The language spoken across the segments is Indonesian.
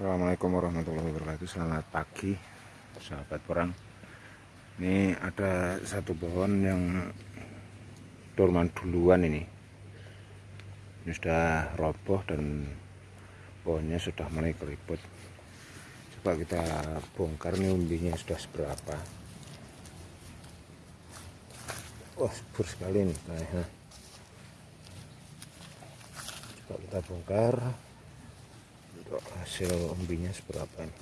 Assalamualaikum warahmatullahi wabarakatuh. Selamat pagi sahabat perang. Ini ada satu pohon yang dorman duluan ini. Ini sudah roboh dan pohonnya sudah mulai keriput. Coba kita bongkar nih umbinya sudah seberapa. Wah subur sekali nih Coba kita bongkar untuk hasil umbinya seberapa ini?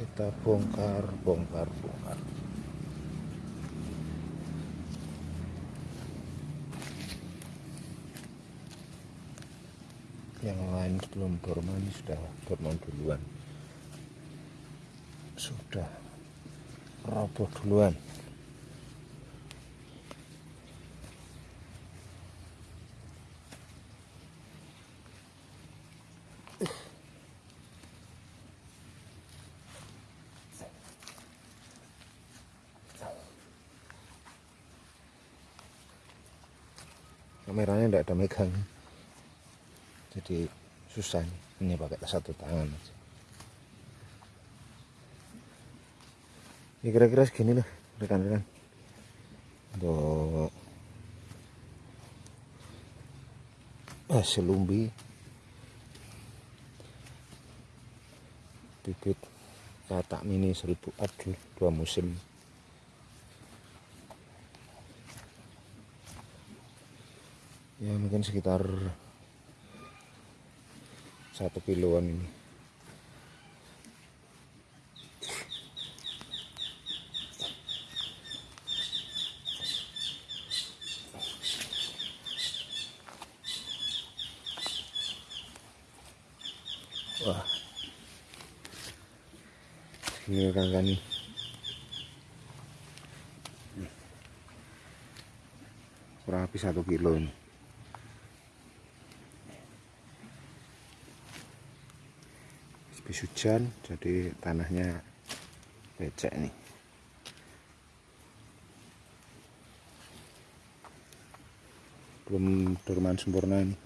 Kita bongkar bongkar bongkar yang lain belum dorman sudah dorman duluan. Sudah. Roboh duluan. Kameranya tidak ada megang jadi susah nih ini pakai satu tangan aja. Ya kira-kira segini lah rekan-rekan. Untuk hasil umbi bibit katak mini seribu adu dua musim. Ya mungkin sekitar satu kiloan ini. Wah. Ini kan kan kurang lebih satu kilo ini habis hujan jadi tanahnya becek nih. Belum dorman sempurna nih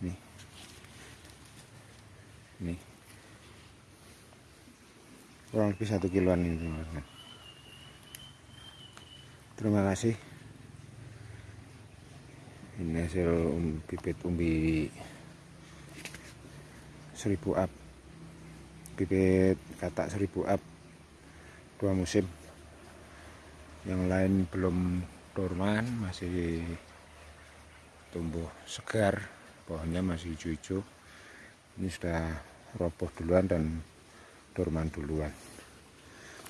nih. Nih. Kurang lebih satu kiloan ini teman-teman terima kasih. Ini hasil um, bibit umbi seribu up. Bibit katak seribu up. Dua musim. Yang lain belum dorman masih tumbuh segar. Pohonnya masih hijau-hijau. Ini sudah roboh duluan dan dorman duluan.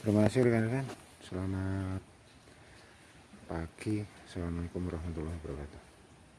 Terima kasih rekan-rekan. Selamat pagi. Assalamualaikum warahmatullahi wabarakatuh